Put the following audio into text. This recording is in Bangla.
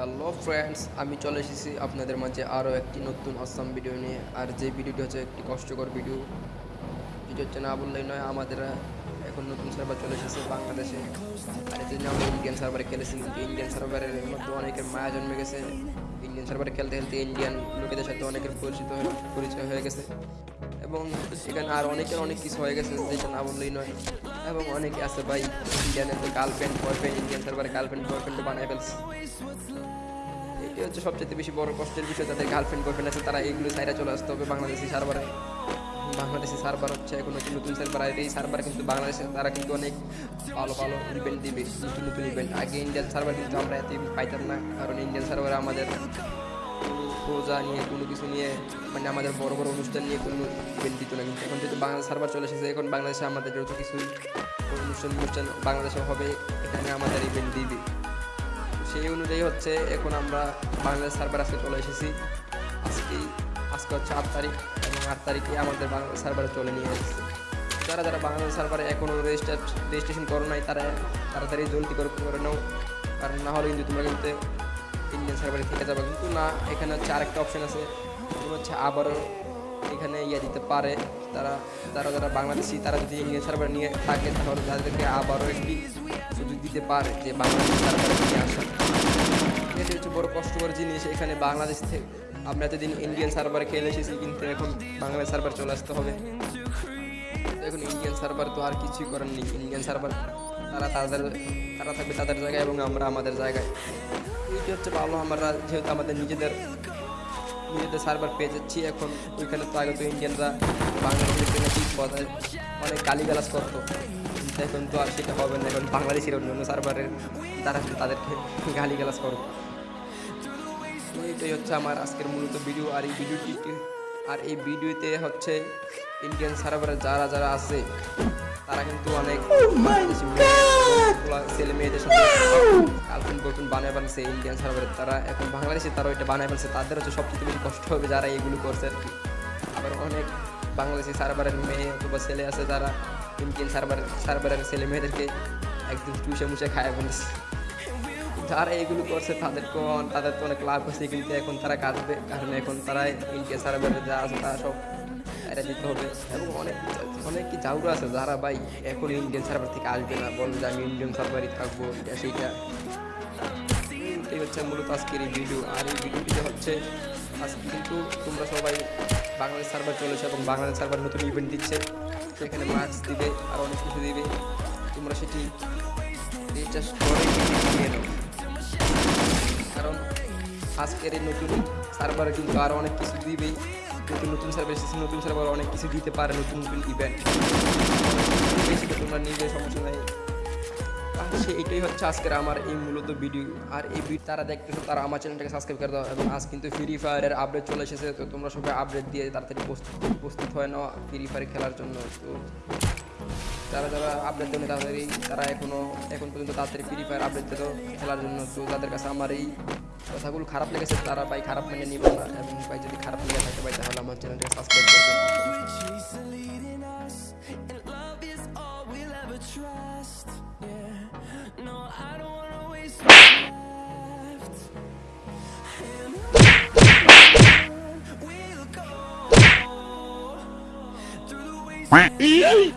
হ্যালো ফ্রেন্ডস আমি চলে এসেছি আপনাদের মাঝে আরও একটি নতুন আসাম ভিডিও নিয়ে। আর যে ভিডিওটি হচ্ছে একটি কষ্টকর ভিডিও যেটি হচ্ছে না বললেই নয়, আমাদের এখন নতুন সার্ভার চলে এসেছে বাংলাদেশে। আর এই আমরা ইন্ডিয়ান সার্ভারে খেলেছি কিন্তু ইন্ডিয়ান সার্ভারের মধ্যে অনেকের মায়া জন্মে গেছে। ইন্ডিয়ান সার্ভারে খেলতে খেলতে ইন্ডিয়ান লোকেদের সাথে অনেকের পরিচিত পরিচয় হয়ে গেছে। এবং সেখানে আর অনেকের অনেক কিছু হয়ে গেছে যেটা না বললেই নয়। এবং অনেকে আছে ভাই ইন্ডিয়ানের তো গার্লফ্রেন্ড বয়ফ্রেন্ড ইন্ডিয়ান সার্ভারে গার্লফ্রেন্ড বয়ফ্রেন্ড বানায় ফেলছে। এটি হচ্ছে সবচেয়ে বেশি বড় কষ্টের বিষয়, যাদের গার্লফ্রেন্ড বয়ফ্রেন্ড আছে, তারা এইগুলো সাইডে চলে আসতে হবে বাংলাদেশি সার্ভারে বাংলাদেশি সার্ভার হচ্ছে এখন নতুন নতুন সার্ভার আর এই সার্ভার কিন্তু বাংলাদেশে তারা কিন্তু অনেক ভালো ভালো ইভেন্ট দিবে, নতুন নতুন ইভেন্ট আগে ইন্ডিয়ান সার্ভার কিন্তু আমরা এত পাইতাম না, কারণ ইন্ডিয়ান সার্ভারে আমাদের রোজা নিয়ে, কোনো কিছু নিয়ে মানে আমাদের বড় বড় অনুষ্ঠান নিয়ে কোনো ইভেন্ট দিত না কিন্তু এখন যেহেতু বাংলাদেশ সার্ভার চলে এসেছে, এখন বাংলাদেশে আমাদের যত কিছু অনুষ্ঠান অনুষ্ঠান বাংলাদেশে হবে, এখানে আমাদের ইভেন্ট দিবে। সেই অনুযায়ী হচ্ছে এখন আমরা বাংলাদেশ সার্ভার আজকে চলে এসেছি। আজকে আজকে হচ্ছে আট তারিখ এবং আট তারিখে আমাদের বাংলাদেশ সার্ভারে চলে নিয়ে এসেছে যারা যারা বাংলাদেশ সার্ভারে এখনও রেজিস্টার রেজিস্ট্রেশন করো নাই, তারা তাড়াতাড়ি জলদি করে করে নাও। কারণ না হলে কিন্তু তোমরা কিন্তু ইন্ডিয়ান সার্ভারে থেকে যাবে। কিন্তু না, এখানে হচ্ছে আরেকটা অপশন আছে। হচ্ছে আবারও এখানে ইয়ে দিতে পারে। তারা তারা যারা বাংলাদেশি, তারা যদি ইন্ডিয়ান সার্ভার নিয়ে থাকে, তাহলে তাদেরকে আবারও একটি সুযোগ দিতে পারে যে বাংলাদেশ সার্ভারে নিয়ে আসা। এটি হচ্ছে বড় কষ্টকর জিনিস। এখানে বাংলাদেশ থেকে আমরা এতদিন ইন্ডিয়ান সার্ভারে খেলে এসেছি, কিন্তু এখন বাংলাদেশ সার্ভার চলে আসতে হবে। এখন ইন্ডিয়ান সার্ভার তো আর কিছুই করার নেই। ইন্ডিয়ান সার্ভার তারা তাদের, তারা থাকবে তাদের জায়গায় এবং আমরা আমাদের জায়গায়। এইটি হচ্ছে ভালো আমরা যেহেতু আমাদের নিজেদের নিজেদের সার্ভার পেয়ে যাচ্ছি এখন ওইখানে তো আগে তো ইন্ডিয়ানরা বাংলাদেশের নাকি কথায় অনেক গালিগালাজ করতো। কিন্তু এখন তো আর সেটা হবে না এখন বাংলাদেশের অন্য অন্য সার্ভারের তারা তাদেরকে গালিগালাজ করবে। এইটাই হচ্ছে আমার আজকের মূলত ভিডিও আর এই ভিডিওটি আর এই ভিডিওতে হচ্ছে ইন্ডিয়ান সার্ভারে যারা যারা আছে তারা কিন্তু অনেক ছেলে মেয়েদের সাথে গার্লফ্রেন্ড বানায় ফেলছে ইন্ডিয়ান সার্ভারে তারা এখন বাংলাদেশে তারা ওইটা বানায় ফেলছে। তাদের হচ্ছে সবচেয়ে বেশি কষ্ট হবে যারা এগুলো করছে। আবার অনেক বাংলাদেশি সার্ভারের মেয়ে অথবা ছেলে আছে যারা ইন্ডিয়ান সার্ভার সার্ভারের ছেলে মেয়েদেরকে একদম চুষে মুছে খায় ফেলছে যারা এগুলো করছে তাদেরকে তাদের তো অনেক লাভ হচ্ছে কিন্তু এখন তারা কাটবে কারণ এখন তারা ইন্ডিয়া সার্ভারে যা আছে তারা সব এটা দিতে হবে। এবং অনেক অনেক কি জাউরা আছে যারা ভাই এখন ইন্ডিয়ান সার্ভার থেকে আসবে না। বলবে যে আমি ইন্ডিয়ান সার্ভারই থাকব। এটা সেইটা। এটাই হচ্ছে মূলত আজকের এই ভিডিও আর এই ভিডিওটিতে হচ্ছে আজকে কিন্তু তোমরা সবাই বাংলাদেশ সার্ভার চলেছে এবং বাংলাদেশ সার্ভার নতুন ইভেন্ট দিচ্ছে। সেখানে মাস্ক দিবে, আর অনেক কিছু দিবে। তোমরা সেটি রিচার্জ কারণ আজকের এই নতুন সার্ভারে কিন্তু আরও অনেক কিছু দিবেই নতুন নতুন সার্ভার এসেছে, নতুন সার্ভার অনেক কিছু দিতে পারে নতুন নতুন ইভেন্ট সেটা তোমরা নিজে সমস্যা নাই। সে এটাই হচ্ছে আজকের আমার এই মূলত ভিডিও আর এই ভিডিও তারা দেখতেছো, তারা আমার চ্যানেলটাকে সাবস্ক্রাইব করে দাও, এবং আজ কিন্তু ফ্রি ফায়ারের আপডেট চলে এসেছে, তো তোমরা সবাই আপডেট দিয়ে তাড়াতাড়ি প্রস্তুত হয় না ফ্রি ফায়ার খেলার জন্য। তো যারা যারা আপডেট দেবে তাড়াতাড়ি, তারা এখনও এখন পর্যন্ত তাড়াতাড়ি ফ্রি ফায়ার আপডেট দিত খেলার জন্য। তো যাদের কাছে আমার এই কথাগুলো খারাপ লেগেছে, তারা ভাই খারাপ মেনে নিবে না, এবং ভাই যদি খারাপ লেগে থাকে ভাই, তাহলে আমার চ্যানেলটাকে সাবস্ক্রাইব করবেন E aí?